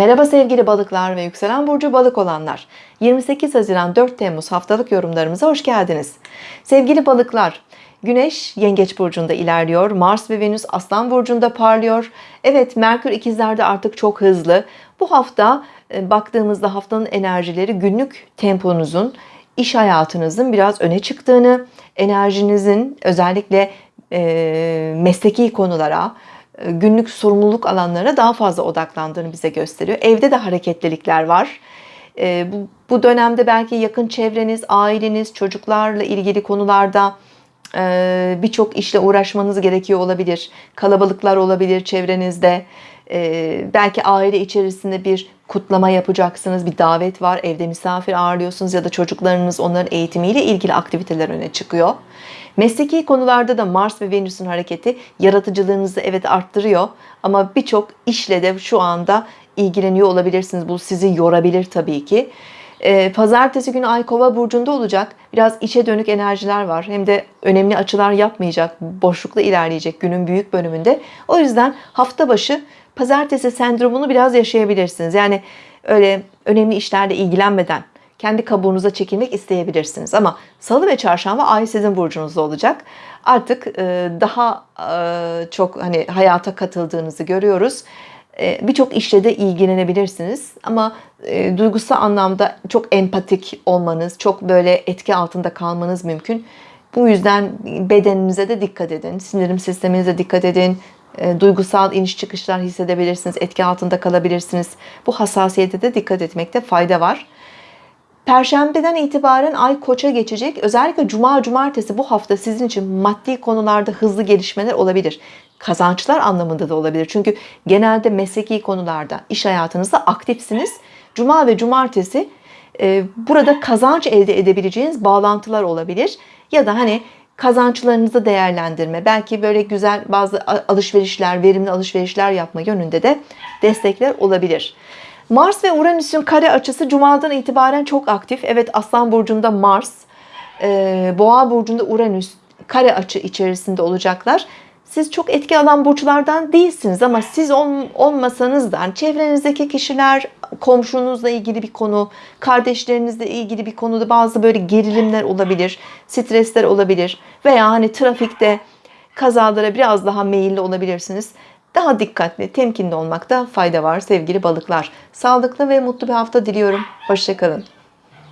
Merhaba sevgili balıklar ve yükselen burcu balık olanlar. 28 Haziran 4 Temmuz haftalık yorumlarımıza hoş geldiniz. Sevgili balıklar, Güneş Yengeç burcunda ilerliyor. Mars ve Venüs Aslan burcunda parlıyor. Evet, Merkür ikizlerde artık çok hızlı. Bu hafta e, baktığımızda haftanın enerjileri günlük temponuzun, iş hayatınızın biraz öne çıktığını, enerjinizin özellikle e, mesleki konulara, günlük sorumluluk alanlarına daha fazla odaklandığını bize gösteriyor. Evde de hareketlilikler var. E, bu, bu dönemde belki yakın çevreniz, aileniz, çocuklarla ilgili konularda e, birçok işle uğraşmanız gerekiyor olabilir. Kalabalıklar olabilir çevrenizde. E, belki aile içerisinde bir kutlama yapacaksınız, bir davet var, evde misafir ağırlıyorsunuz ya da çocuklarınız onların eğitimiyle ilgili aktiviteler öne çıkıyor. Mesleki konularda da Mars ve Venüs'ün hareketi yaratıcılığınızı evet arttırıyor ama birçok işle de şu anda ilgileniyor olabilirsiniz. Bu sizi yorabilir tabii ki. Ee, Pazartesi günü Ay Kova burcunda olacak. Biraz içe dönük enerjiler var. Hem de önemli açılar yapmayacak, boşlukla ilerleyecek günün büyük bölümünde. O yüzden hafta başı Pazartesi sendromunu biraz yaşayabilirsiniz. Yani öyle önemli işlerle ilgilenmeden kendi kabuğunuza çekilmek isteyebilirsiniz. Ama salı ve çarşamba ay sizin burcunuzda olacak. Artık e, daha e, çok hani hayata katıldığınızı görüyoruz. E, birçok işle de ilgilenebilirsiniz. Ama duygusal anlamda çok empatik olmanız, çok böyle etki altında kalmanız mümkün. Bu yüzden bedeninize de dikkat edin. Sinirim sisteminize dikkat edin. Duygusal iniş çıkışlar hissedebilirsiniz. Etki altında kalabilirsiniz. Bu hassasiyete de dikkat etmekte fayda var. Perşembeden itibaren ay koça geçecek. Özellikle cuma cumartesi bu hafta sizin için maddi konularda hızlı gelişmeler olabilir. Kazançlar anlamında da olabilir. Çünkü genelde mesleki konularda, iş hayatınızda aktifsiniz. Cuma ve cumartesi e, burada kazanç elde edebileceğiniz bağlantılar olabilir. Ya da hani kazançlarınızı değerlendirme, belki böyle güzel bazı alışverişler, verimli alışverişler yapma yönünde de destekler olabilir. Mars ve Uranüs'ün kare açısı Cuma'dan itibaren çok aktif. Evet Aslan Burcu'nda Mars, e, Boğa Burcu'nda Uranüs kare açı içerisinde olacaklar. Siz çok etki alan burçlardan değilsiniz ama siz olmasanız da çevrenizdeki kişiler, komşunuzla ilgili bir konu, kardeşlerinizle ilgili bir konuda bazı böyle gerilimler olabilir, stresler olabilir veya hani trafikte kazalara biraz daha meyilli olabilirsiniz. Daha dikkatli, temkinli olmakta fayda var sevgili balıklar. Sağlıklı ve mutlu bir hafta diliyorum. Hoşçakalın.